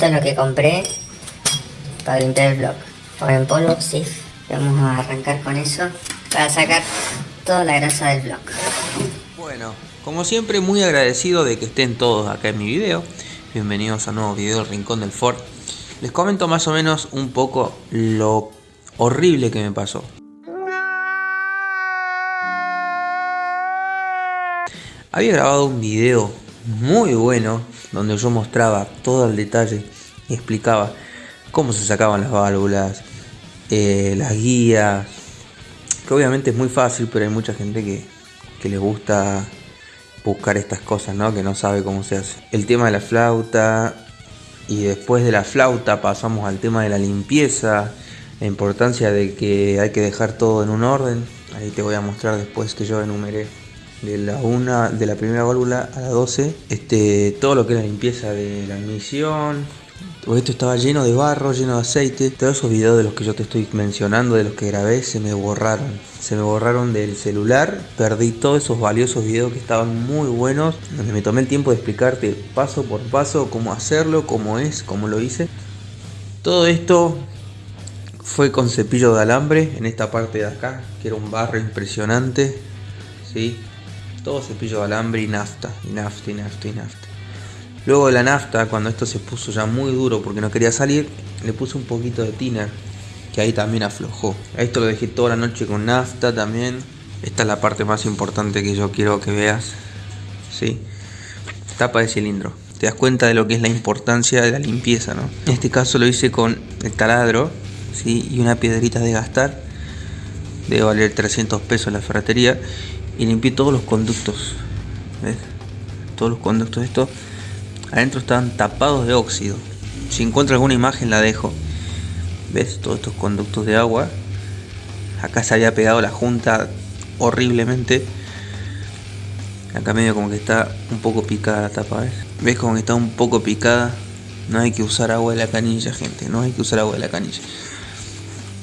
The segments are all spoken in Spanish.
Esto es lo que compré para limpiar el blog. Por en polvo, sí. Vamos a arrancar con eso para sacar toda la grasa del blog. Bueno, como siempre muy agradecido de que estén todos acá en mi video. Bienvenidos a un nuevo video del Rincón del Ford. Les comento más o menos un poco lo horrible que me pasó. Había grabado un video muy bueno donde yo mostraba todo el detalle y explicaba cómo se sacaban las válvulas, eh, las guías, que obviamente es muy fácil, pero hay mucha gente que, que le gusta buscar estas cosas, ¿no? Que no sabe cómo se hace. El tema de la flauta y después de la flauta pasamos al tema de la limpieza, la importancia de que hay que dejar todo en un orden. Ahí te voy a mostrar después que yo enumeré de la una de la primera válvula a la 12 este todo lo que es la limpieza de la admisión esto estaba lleno de barro, lleno de aceite. Todos esos videos de los que yo te estoy mencionando, de los que grabé, se me borraron. Se me borraron del celular. Perdí todos esos valiosos videos que estaban muy buenos. Donde me tomé el tiempo de explicarte paso por paso cómo hacerlo, cómo es, cómo lo hice. Todo esto fue con cepillo de alambre en esta parte de acá, que era un barro impresionante. ¿sí? Todo cepillo de alambre y nafta, y nafta, y nafta, y nafta. Luego de la nafta, cuando esto se puso ya muy duro porque no quería salir, le puse un poquito de thinner, que ahí también aflojó. Esto lo dejé toda la noche con nafta también. Esta es la parte más importante que yo quiero que veas. ¿sí? Tapa de cilindro. Te das cuenta de lo que es la importancia de la limpieza, ¿no? En este caso lo hice con el taladro ¿sí? y una piedrita de gastar. Debe valer 300 pesos la ferretería. Y limpié todos los conductos. ¿Ves? Todos los conductos de esto Adentro estaban tapados de óxido. Si encuentro alguna imagen la dejo. ¿Ves? Todos estos conductos de agua. Acá se había pegado la junta horriblemente. Acá medio como que está un poco picada la tapa, ¿ves? ¿Ves como que está un poco picada? No hay que usar agua de la canilla, gente. No hay que usar agua de la canilla.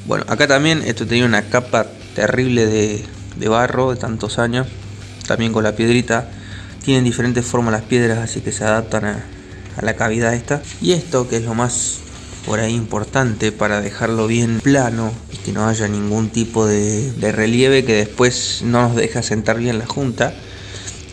Bueno, acá también esto tenía una capa terrible de, de barro de tantos años. También con la piedrita tienen diferentes formas las piedras, así que se adaptan a, la cavidad esta. Y esto, que es lo más por ahí importante para dejarlo bien plano y que no haya ningún tipo de, relieve que después no nos deja sentar bien la junta.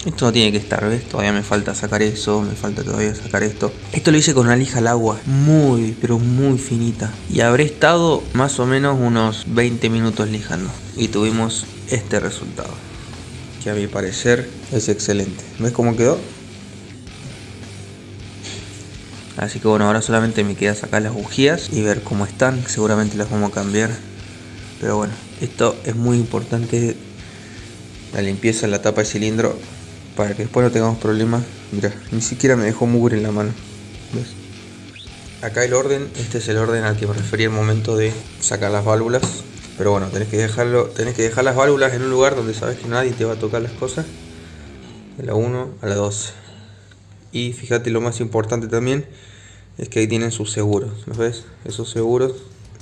Esto no tiene que estar, ¿ves? Todavía me falta sacar eso, me falta todavía sacar esto. Esto lo hice con una lija al agua, muy, pero muy finita. Y habré estado más o menos unos 20 minutos lijando. Y tuvimos este resultado que a mi parecer es excelente. ¿Ves cómo quedó? Así que bueno, ahora solamente me queda sacar las bujías y ver cómo están. Seguramente las vamos a cambiar. Pero bueno, esto es muy importante. La limpieza en la tapa de cilindro. Para que después no tengamos problemas. Mira, ni siquiera me dejó mugre en la mano. ¿Ves? Acá el orden, este es el orden al que me refería el momento de sacar las válvulas. Pero bueno, tenés que dejarlo, tenés que dejar las válvulas en un lugar donde sabes que nadie te va a tocar las cosas. De la 1 a la 12. Y fíjate lo más importante también es que ahí tienen sus seguros. ¿Los ves? Esos seguros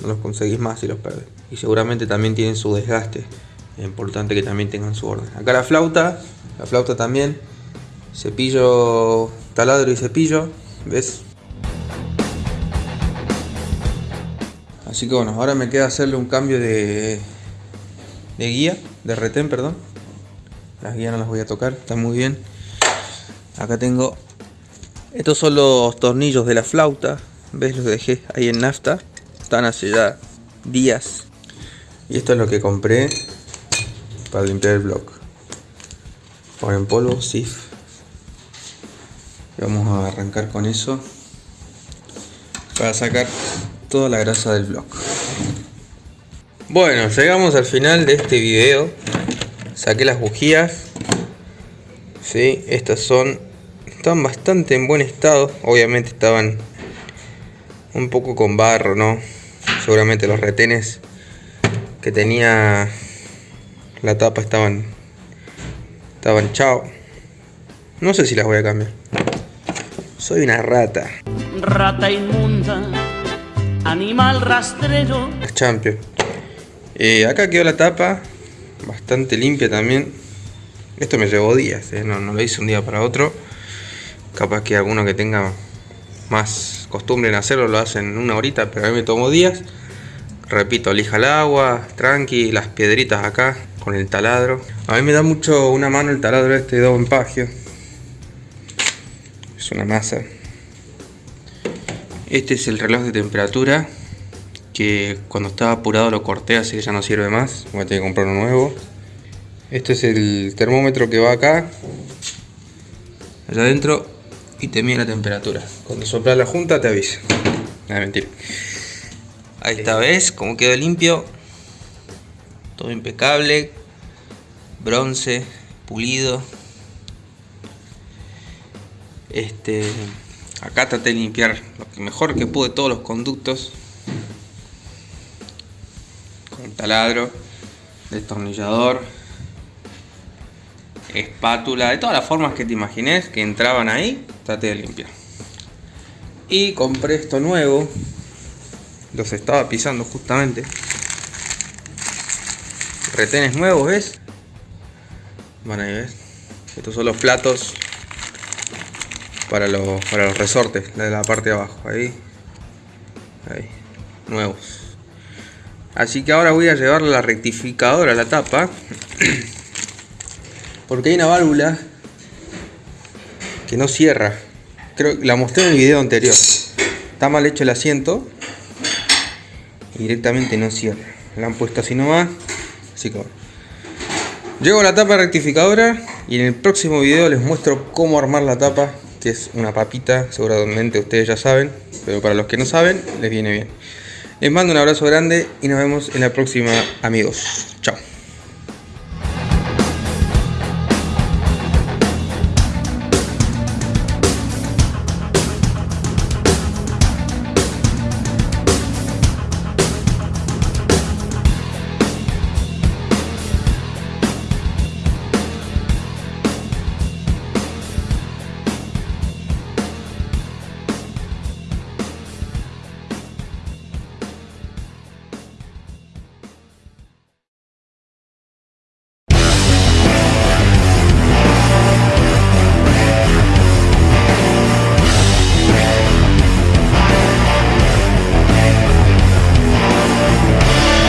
no los conseguís más si los perdes. Y seguramente también tienen su desgaste. Importante que también tengan su orden. Acá la flauta, la flauta también. Cepillo, taladro y cepillo. ¿Ves? Así que bueno, ahora me queda hacerle un cambio de, de guía, de retén, perdón. Las guías no las voy a tocar, está muy bien. Acá tengo... Estos son los tornillos de la flauta. ¿Ves? Los dejé ahí en nafta. Están hace ya días. Y esto es lo que compré para limpiar el block. en polvo, SIF. Vamos a arrancar con eso. Para sacar toda la grasa del blog. Bueno, llegamos al final de este video. Saqué las bujías. Sí, estas son... Están bastante en buen estado. Obviamente estaban un poco con barro, ¿no? Seguramente los retenes que tenía la tapa estaban... Estaban chao. No sé si las voy a cambiar. Soy una rata. Rata inmunda animal rastrero. Champion. Eh, acá quedó la tapa, bastante limpia también. Esto me llevó días, eh, no, lo hice un día para otro. Capaz que alguno que tenga más acostumbren a hacerlo, lo hacen en una horita, pero a mí me tomó días. Repito, lija el agua, tranqui, las piedritas acá con el taladro. A mí me da mucho una mano el taladro este de en Pagio. Es una masa. Este es el reloj de temperatura que cuando estaba apurado lo corté así que ya no sirve más. Voy a tener que comprar uno nuevo. Este es el termómetro que va acá. Allá adentro y te mide la temperatura. Cuando sopla la junta te avisa. No, mentira. Ahí está, ¿ves? Como quedó limpio. Todo impecable. Bronce, pulido. Este, acá traté de limpiar lo mejor que pude todos los conductos. Con taladro, destornillador, espátula, de todas las formas que te imagines que entraban ahí, traté de limpiar. Y compré esto nuevo, los estaba pisando justamente. Retenes nuevos, ¿ves? Bueno, ahí ves. Estos son los platos para los, para los resortes, de la parte de abajo. Ahí. Ahí. Nuevos. Así que ahora voy a llevar la rectificadora a la tapa. Porque hay una válvula que no cierra. Creo que la mostré en el video anterior. Está mal hecho el asiento directamente no cierra. La han puesto así nomás. Que Llego a la tapa rectificadora y en el próximo video les muestro cómo armar la tapa, que es una papita, seguramente ustedes ya saben, pero para los que no saben, les viene bien. Les mando un abrazo grande y nos vemos en la próxima amigos. Chao.